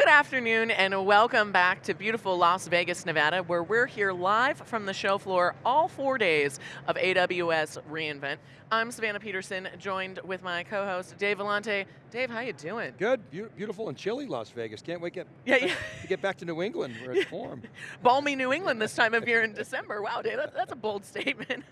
Good afternoon and welcome back to beautiful Las Vegas, Nevada, where we're here live from the show floor all four days of AWS reInvent. I'm Savannah Peterson, joined with my co-host Dave Vellante. Dave, how you doing? Good, Be beautiful and chilly Las Vegas. Can't wait get, yeah, yeah. to get back to New England where it's warm. Balmy New England this time of year in December. Wow, Dave, that's, that's a bold statement.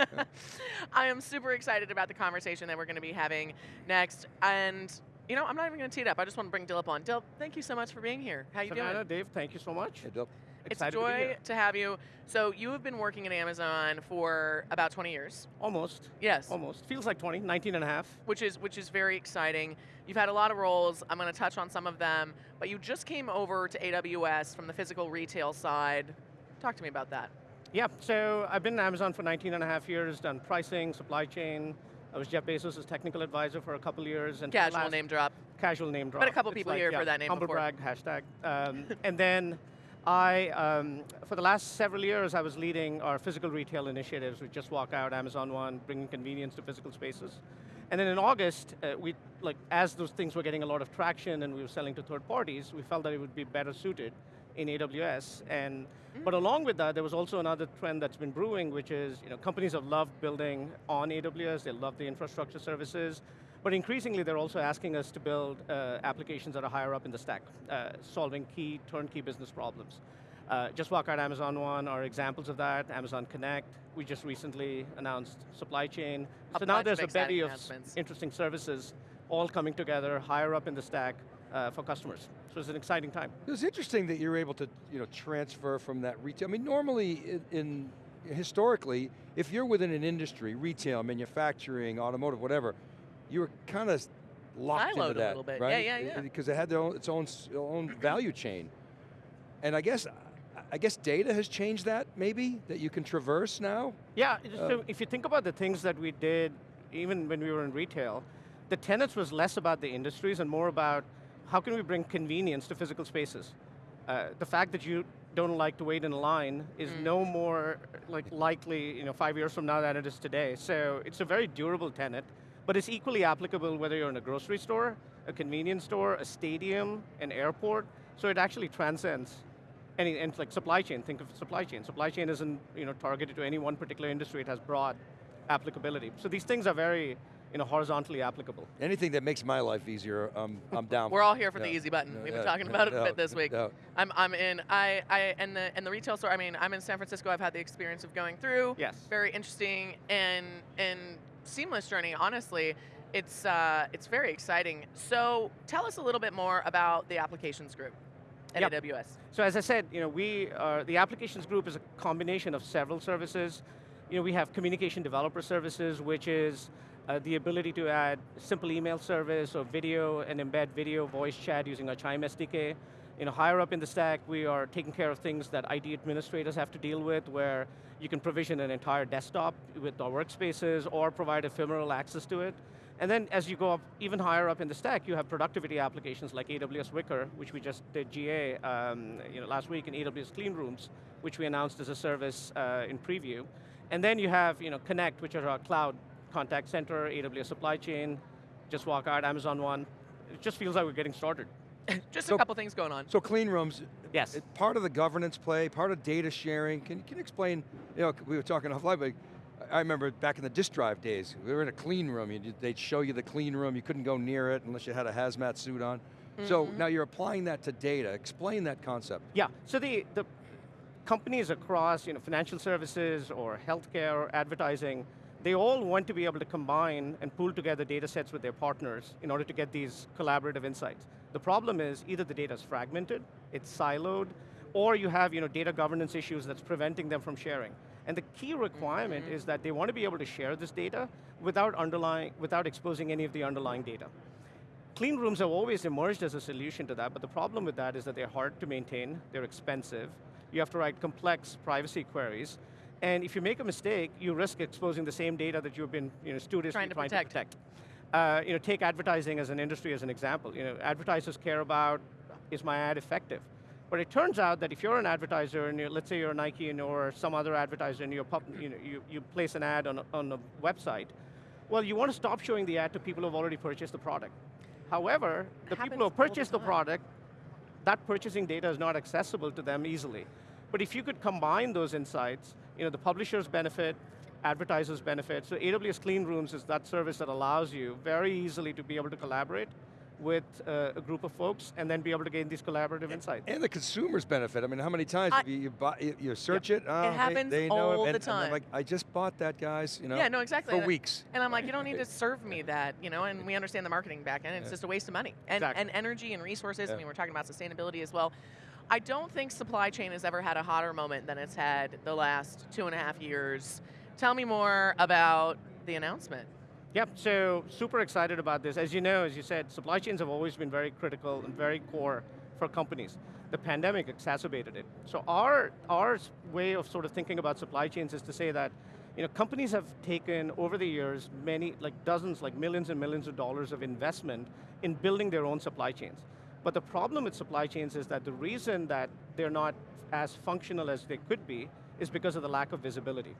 I am super excited about the conversation that we're going to be having next. And you know, I'm not even going to tee it up. I just want to bring Dilip on. Dilip, thank you so much for being here. How are you Savannah, doing? Dave, thank you so much. Hey, Dilip. It's a joy to, to, have you. So you have been working at Amazon for about 20 years. Almost. Yes. Almost. Feels like 20, 19 and a half. Which is which is very exciting. You've had a lot of roles. I'm going to touch on some of them, but you just came over to AWS from the physical retail side. Talk to me about that. Yeah, so I've been at Amazon for 19 and a half years, done pricing, supply chain. I was Jeff Bezos' technical advisor for a couple years. and Casual last, name drop. Casual name drop. But a couple It's people like, here yeah, for that name humble before. brag, hashtag. Um, and then I, um, for the last several years, I was leading our physical retail initiatives. We just walk out, Amazon One, bringing convenience to physical spaces. And then in August, uh, we, like, as those things were getting a lot of traction and we were selling to third parties, we felt that it would be better suited in AWS. And, Mm. But along with that, there was also another trend that's been brewing, which is you know, companies have loved building on AWS, they love the infrastructure services, but increasingly they're also asking us to build uh, applications that are higher up in the stack, uh, solving key turnkey business problems. Uh, just walk out Amazon One are examples of that, Amazon Connect, we just recently announced supply chain. A so now there's a bevy of interesting services all coming together, higher up in the stack uh, for customers. So it's an exciting time. It was interesting that you're able to you know, transfer from that retail. I mean, normally in, in historically, if you're within an industry, retail, manufacturing, automotive, whatever, you were kind of locked Siloed into that, a little bit. right? Yeah, yeah, yeah. Because it had their own, its own, own value chain. And I guess, I guess data has changed that, maybe, that you can traverse now? Yeah, just Uh, so if you think about the things that we did, even when we were in retail, the tenets was less about the industries and more about how can we bring convenience to physical spaces. Uh, the fact that you don't like to wait in a line is Mm. no more like likely you know, five years from now than it is today. So it's a very durable tenet, but it's equally applicable whether you're in a grocery store, a convenience store, a stadium, an airport. So it actually transcends any, and like supply chain, think of supply chain. Supply chain isn't you know, targeted to any one particular industry, it has broad applicability. So these things are very you know, horizontally applicable. Anything that makes my life easier, um, I'm down We're all here for the easy button. Yeah, We've been yeah, talking about it a bit this week. yeah. I'm, I'm in, I, I, and the, and the retail store, I mean, I'm in San Francisco, I've had the experience of going through. Yes. Very interesting and, and seamless journey, honestly. It's, uh, it's very exciting. So tell us a little bit more about the applications group at Yep. AWS. So as I said, you know, we are, the applications group is a combination of several services. You know, we have communication developer services, which is uh, the ability to add simple email service or video and embed video voice chat using our Chime SDK. You know, higher up in the stack, we are taking care of things that IT administrators have to deal with, where you can provision an entire desktop with our workspaces or provide ephemeral access to it. And then as you go up even higher up in the stack, you have productivity applications like AWS Wickr, which we just did GA um, you know, last week in AWS Clean Rooms, which we announced as a service uh, in preview. And then you have you know, Connect, which are our cloud contact center, AWS supply chain, just walk out, Amazon One. It just feels like we're getting started. Just So- a couple things going on. So clean rooms, Yes. it- part of the governance play, part of data sharing. Can, can you explain, you know, we were talking offline, but I remember back in the disk drive days, we were in a clean room, you, they'd show you the clean room, you couldn't go near it unless you had a hazmat suit on. So Mhm. now you're applying that to data. Explain that concept. Yeah, so the, the companies across you know, financial services or healthcare or advertising, they all want to be able to combine and pool together data sets with their partners in order to get these collaborative insights. The problem is either the data is fragmented, it's siloed, or you have you know, data governance issues that's preventing them from sharing. And the key requirement Mhm. is that they want to be able to share this data without, underlying, without exposing any of the underlying data. Clean rooms have always emerged as a solution to that, but the problem with that is that they're hard to maintain, they're expensive, you have to write complex privacy queries, and if you make a mistake, you risk exposing the same data that you've been you know, studiously Trying to trying protect. to protect. Uh, you know, take advertising as an industry as an example. You know, advertisers care about, is my ad effective? But it turns out that if you're an advertiser, and you're, let's say you're a Nike and or some other advertiser, and you, know, you, you place an ad on a, on a website, well, you want to stop showing the ad to people who've already purchased the product. However, the people who have the purchased the product, that purchasing data is not accessible to them easily. But if you could combine those insights, you know, the publishers benefit, advertisers benefit. So AWS Clean Rooms is that service that allows you very easily to be able to collaborate with uh, a group of folks and then be able to gain these collaborative insights. And the consumers benefit. I mean, how many times I- have you, you, buy, you, you search it? Oh, they- happens they, know all it, the and, and I'm time. like, I just bought that, guys. You know, Yeah, no, exactly. For And- weeks. And I'm like, you don't need to serve me that, you know, and we understand the marketing back end, it's Yeah. just a waste of money. And, Exactly. and energy and resources, I mean, we're talking about sustainability as well. I don't think supply chain has ever had a hotter moment than it's had the last two and a half years. Tell me more about the announcement. Yep, so super excited about this. As you know, as you said, supply chains have always been very critical and very core for companies. The pandemic exacerbated it. So our, our way of sort of thinking about supply chains is to say that you know, companies have taken over the years many, like dozens, like millions and millions of dollars of investment in building their own supply chains. But the problem with supply chains is that the reason that they're not as functional as they could be is because of the lack of visibility.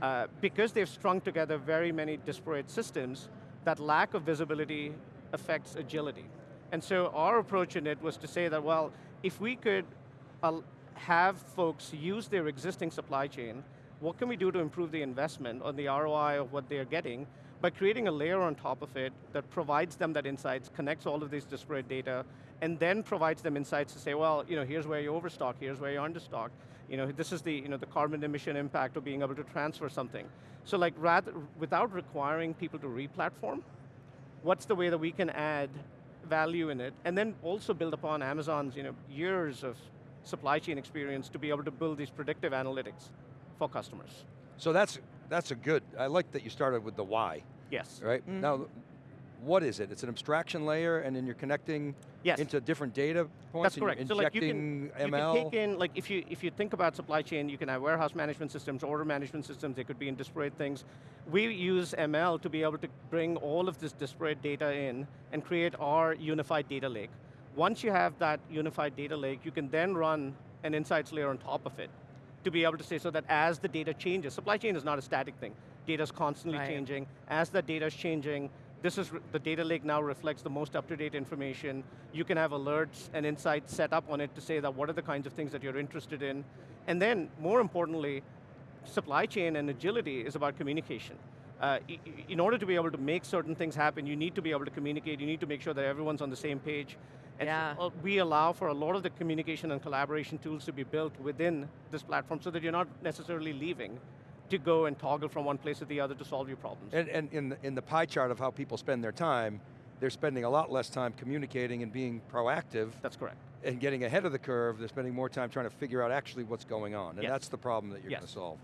Uh, because they've strung together very many disparate systems, that lack of visibility affects agility. And so our approach in it was to say that, well, if we could uh, have folks use their existing supply chain, what can we do to improve the investment on the ROI of what they're getting by creating a layer on top of it that provides them that insights, connects all of these disparate data, and then provides them insights to say, well, you know, here's where you overstock, here's where you understock. You know, this is the, you know, the carbon emission impact of being able to transfer something. So like, rather, without requiring people to re-platform, what's the way that we can add value in it, and then also build upon Amazon's you know, years of supply chain experience to be able to build these predictive analytics for customers. So that's that's a good. I like that you started with the why, Yes. right? Mhm. Now, what is it? It's an abstraction layer, and then you're connecting Yes. into different data points. That's and you're correct. So like you injecting can, you can take in, like if you, if you think about supply chain, you can have warehouse management systems, order management systems, they could be in disparate things. We use ML to be able to bring all of this disparate data in and create our unified data lake. Once you have that unified data lake, you can then run an insights layer on top of it to be able to say so that as the data changes, supply chain is not a static thing. Data's constantly Right. changing. As the data's changing, this is, the data lake now reflects the most up-to-date information. You can have alerts and insights set up on it to say that what are the kinds of things that you're interested in. And then, more importantly, supply chain and agility is about communication. Uh, in order to be able to make certain things happen, you need to be able to communicate, you need to make sure that everyone's on the same page. And Yeah. uh, we allow for a lot of the communication and collaboration tools to be built within this platform so that you're not necessarily leaving to go and toggle from one place to the other to solve your problems. And, and in, the, in the pie chart of how people spend their time, they're spending a lot less time communicating and being proactive That's correct. and getting ahead of the curve. They're spending more time trying to figure out actually what's going on. And Yes. that's the problem that you're going to solve.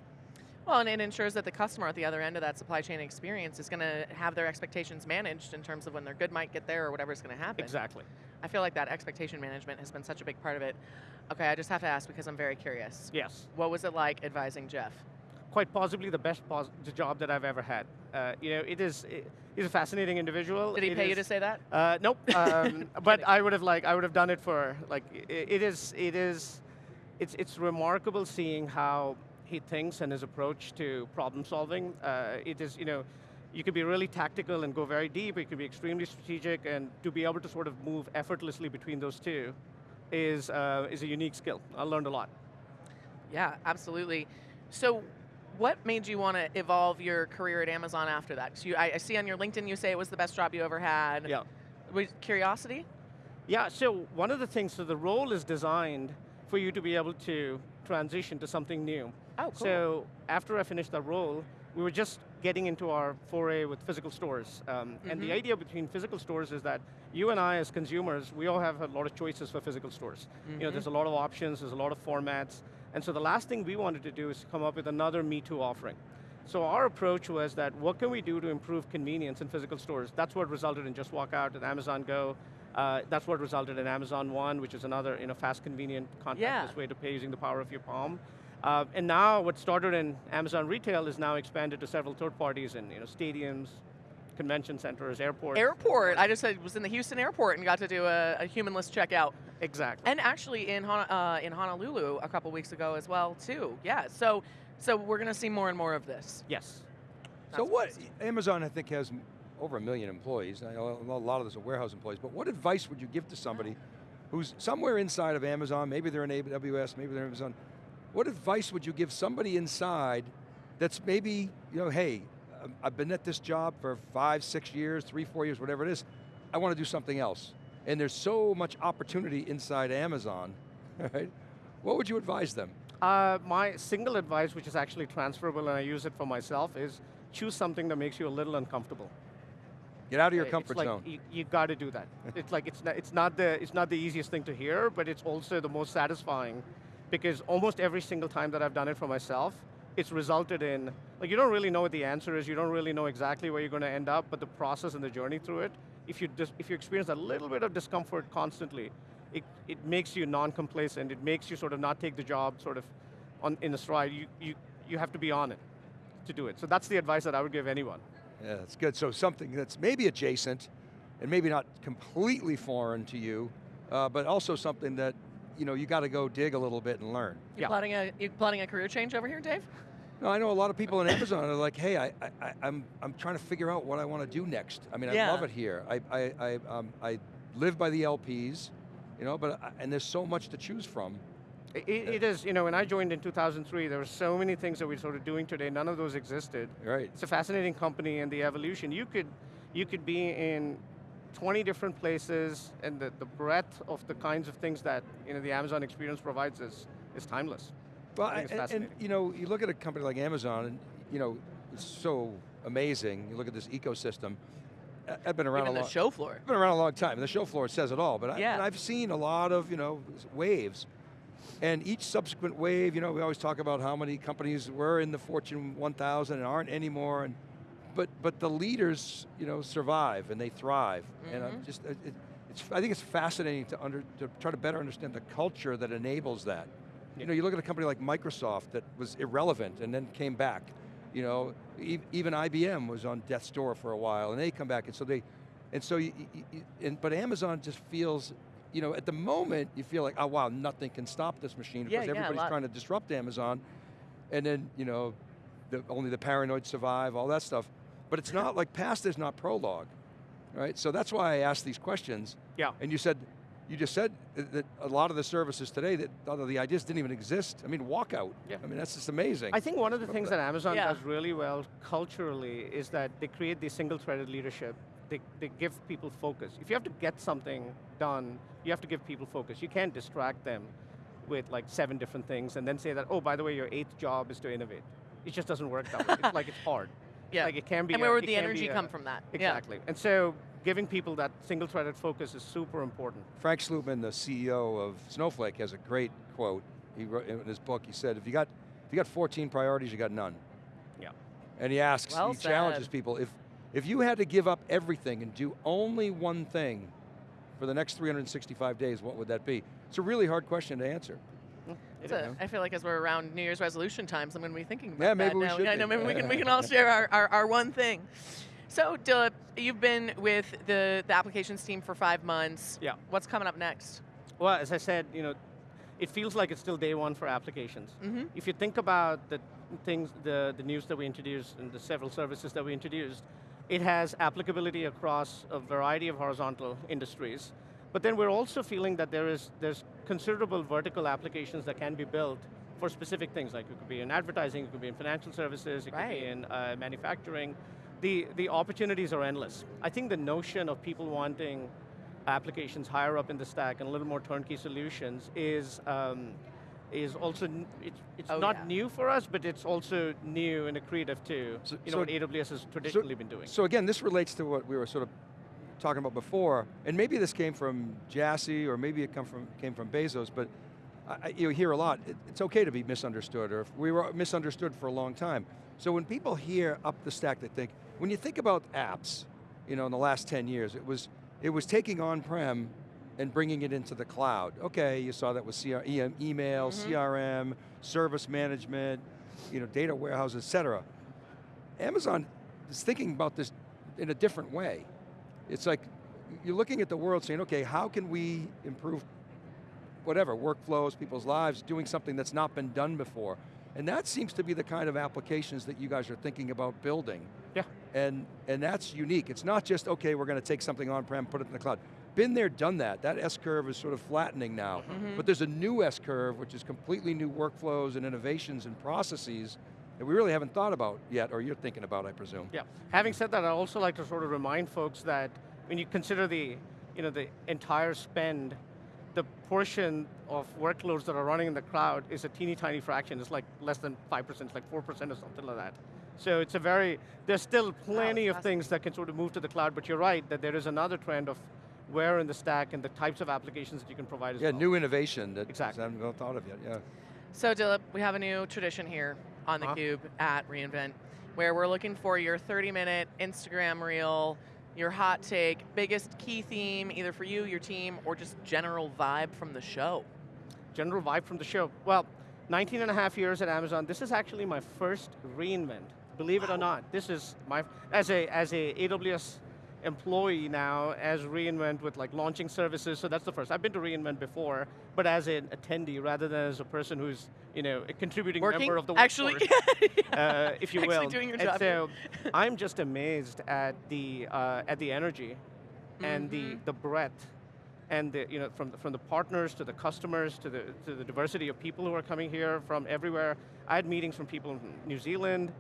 Well, and it ensures that the customer at the other end of that supply chain experience is going to have their expectations managed in terms of when their good might get there or whatever's going to happen. Exactly. I feel like that expectation management has been such a big part of it. Okay, I just have to ask because I'm very curious. Yes. What was it like advising Jeff? Quite possibly the best pos- job that I've ever had. Uh, you know, it is, it, he's a fascinating individual. Did he It pay you to say that? Uh, nope. Um, but I would have like I would have done it for like i it is it is it's it's remarkable seeing how he thinks and his approach to problem solving. Uh, it is you know you could be really tactical and go very deep. You could be extremely strategic, and to be able to sort of move effortlessly between those two is uh, is a unique skill. I learned a lot. Yeah, absolutely. So, what made you want to evolve your career at Amazon after that? 'Cause you, I, I see on your LinkedIn you say it was the best job you ever had. Yeah. Was curiosity? Yeah, so one of the things, so the role is designed for you to be able to transition to something new. Oh, cool. So after I finished that role, we were just getting into our foray with physical stores. Um, And the Mhm. idea between physical stores is that you and I as consumers, we all have a lot of choices for physical stores. You know, Mhm. there's a lot of options, there's a lot of formats. And so the last thing we wanted to do is come up with another Me Too offering. So our approach was that what can we do to improve convenience in physical stores? That's what resulted in Just Walk Out and Amazon Go. Uh, that's what resulted in Amazon One, which is another you know, fast, convenient, contactless Yeah. way to pay using the power of your palm. Uh, and now what started in Amazon Retail is now expanded to several third parties in you know, stadiums, convention centers, airports. Airport. I just uh, was in the Houston airport and got to do a, a humanless checkout. Exactly. And actually in Hon- uh, in Honolulu a couple weeks ago as well too. Yeah. So so we're going to see more and more of this. yes. So That's what. Amazon I think has over a million employees. I know a lot of those are warehouse employees, but what advice would you give to somebody who's somewhere inside of Amazon, maybe they're in AWS, maybe they're in Amazon, what advice would you give somebody inside that's maybe, you know, hey, I've been at this job for five, six years, three, four years, whatever it is, I want to do something else. And there's so much opportunity inside Amazon, right? What would you advise them? Uh, my single advice, which is actually transferable and I use it for myself, is choose something that makes you a little uncomfortable. Get out of your Uh, comfort it's like zone. You, you got to do that. it's like it's not, it's not the it's not the easiest thing to hear, but it's also the most satisfying, because almost every single time that I've done it for myself, it's resulted in like you don't really know what the answer is. You don't really know exactly where you're going to end up, but the process and the journey through it. If you dis, if you experience a little bit of discomfort constantly, it it makes you non-complacent. It makes you sort of not take the job sort of on in a stride. You you you have to be on it to do it. So that's the advice that I would give anyone. Yeah, that's good. So something that's maybe adjacent, and maybe not completely foreign to you, uh, but also something that you know you got to go dig a little bit and learn. You Yeah. plotting a you plotting a career change over here, Dave? No, I know a lot of people in Amazon are like, hey, I, I, I- I'm, I'm trying to figure out what I want to do next. I mean, Yeah. I love it here. I, I, I, um, I live by the LPs, you know, but I, and there's so much to choose from. It, it is, you know, when I joined in 2003, there were so many things that we're sort of doing today, none of those existed. Right. It's a fascinating company and the evolution. You could, you could be in 20 different places and the, the breadth of the kinds of things that you know, the Amazon experience provides is, is timeless. Well, I think it's and, and, you know, you look at a company like Amazon, and you know, it's so amazing. You look at this ecosystem. I- I've been around Even a the show floor. I've been around a long time. The show floor says it all, but I, Yeah. and I've seen a lot of, you know, waves. And each subsequent wave, you know, we always talk about how many companies were in the Fortune 1000 and aren't anymore. And, but, but the leaders, you know, survive and they thrive. And I'm Mhm. just, it, it- it's, I think it's fascinating to, under, to try to better understand the culture that enables that. You know, you look at a company like Microsoft that was irrelevant and then came back. You know, e- even IBM was on death's door for a while and they come back and so they, and so, you, you- you- and, but Amazon just feels, you know, at the moment you feel like, oh wow, nothing can stop this machine Yeah, because yeah, everybody's lot- trying to disrupt Amazon. And then, you know, the, only the paranoid survive, all that stuff. But it's not like past is not prologue, right? So that's why I asked these questions. Yeah. And you said, you just said that- that a lot of the services today, that a lot of the ideas didn't even exist. I mean, walkout. Yeah. I mean, that's just amazing. I think one of the things that Amazon Yeah. does really well culturally is that they create the single-threaded leadership. They, they give people focus. If you have to get something done, you have to give people focus. You can't distract them with like seven different things and then say that, oh, by the way, your eighth job is to innovate. It just doesn't work that way. It's like it's hard. Yeah. Like it can be and a- where would the can be energy a- come from that? Exactly. And so giving people that single-threaded focus is super important. Frank Slootman, the CEO of Snowflake, has a great quote. He wrote in his book, he said, if you got, if you got 14 priorities, you got none. Yeah. And he asks, Well he challenges people, if, if you had to give up everything and do only one thing for the next 365 days, what would that be? It's a really hard question to answer. It It's is. a, I feel like as we're around New Year's resolution times, I'm going to be thinking about Yeah, maybe that we now. should I know, maybe we can, we can all share our, our, our one thing. So, Dilip, you've been with the, the applications team for five months. Yeah. What's coming up next? Well, as I said, you know, it feels like it's still day one for applications. Mm-hmm. If you think about the things, the, the news that we introduced and the several services that we introduced, it has applicability across a variety of horizontal industries. But then we're also feeling that there is there's considerable vertical applications that can be built for specific things, like it could be in advertising, it could be in financial services, it could be in uh, manufacturing. The, the opportunities are endless. I think the notion of people wanting applications higher up in the stack and a little more turnkey solutions is um, is also n- it's, it's Oh, not yeah. new for us, but it's also new and accretive to So- you know so- what AWS has traditionally been doing. So again, this relates to what we were sort of talking about before, and maybe this came from Jassy, or maybe it come from, came from Bezos, but I, you hear a lot, it- it's okay to be misunderstood, or if we were misunderstood for a long time. So when people hear up the stack, they think, when you think about apps, you know, in the last 10 years, it was, it was taking on-prem and bringing it into the cloud. Okay, you saw that with CR, EM, email, Mhm. CRM, service management, you know, data warehouse, et cetera. Amazon is thinking about this in a different way. It's like, you're looking at the world saying, okay, how can we improve whatever, workflows, people's lives, doing something that's not been done before. And that seems to be the kind of applications that you guys are thinking about building. Yeah. And, and that's unique. It's not just, okay, we're going to take something on-prem, put it in the cloud. been there, done that. That S-curve is sort of flattening now. Mhm. But there's a new S-curve, which is completely new workflows and innovations and processes that we really haven't thought about yet, or you're thinking about, I presume. Yeah. Having said that, I also like to sort of remind folks that when you consider the, you know, the entire spend, the portion of workloads that are running in the cloud is a teeny tiny fraction. It's like less than 5%, it's like 4% or something like that. So it's a very, there's still plenty of things that can sort of move to the cloud, but you're right that there is another trend of where in the stack and the types of applications that you can provide as Yeah, well. new innovation that Exactly. I haven't thought of yet, yeah. So Dilip, we have a new tradition here on Uh-huh. theCUBE at reInvent, where we're looking for your 30 minute Instagram reel, your hot take, biggest key theme, either for you, your team, or just general vibe from the show. general vibe from the show. Well, 19 and a half years at Amazon. This is actually my first reinvent. Believe it or not, this is my, as a, as a AWS employee now, as reinvent with like launching services, so that's the first. I've been to reinvent before, but as an attendee rather than as a person who's, you know, a contributing Working? member of the Actually, workforce, uh, if you Actually will. doing your And job. so, I'm just amazed at the, uh, at the energy and the, Mhm. the breadth and the, you know, from, the, from the partners to the customers to the, to the diversity of people who are coming here from everywhere. I had meetings from people from New Zealand,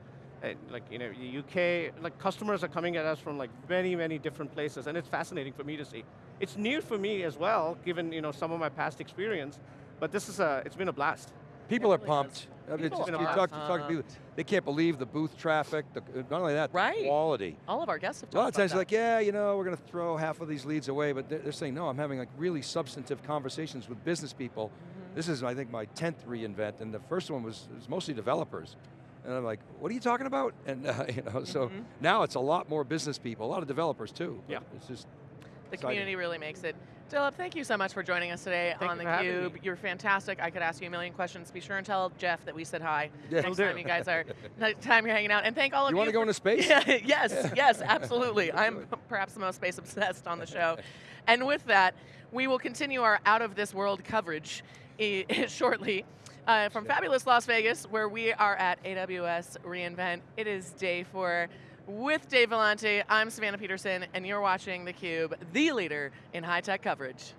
like you know, the UK, like customers are coming at us from like many, many different places and it's fascinating for me to see. It's new for me as well, given you know, some of my past experience, but this is a, it's been a blast. People It are pumped. is. I mean, People just- you talk, you talk to people, they can't believe the booth traffic, the, not only that, the Right. quality. All of our guests have talked A lot of talked times about like, yeah, you know, we're going to throw half of these leads away, but they're, they're saying, no, I'm having like really substantive conversations with business people. Mm-hmm. This is, I think, my 10th reInvent, and the first one was, was mostly developers. And I'm like, what are you talking about? And uh, you know, so Mhm. now it's a lot more business people, a lot of developers too. Yeah. It's just, The Exciting. community really makes it. Dilip, thank you so much for joining us today Thank on you for theCUBE. You're fantastic. I could ask you a million questions. Be sure and tell Jeff that we said hi Yeah. next time you guys are, next time you're hanging out. And thank all of you you. want to go into space? Yeah, yes, yes, absolutely. I'm perhaps the most space obsessed on the show. And with that, we will continue our out of this world coverage eh, shortly. Uh, from fabulous Las Vegas, where we are at AWS reInvent. It is day four with Dave Vellante. I'm Savannah Peterson, and you're watching theCUBE, the leader in high-tech coverage.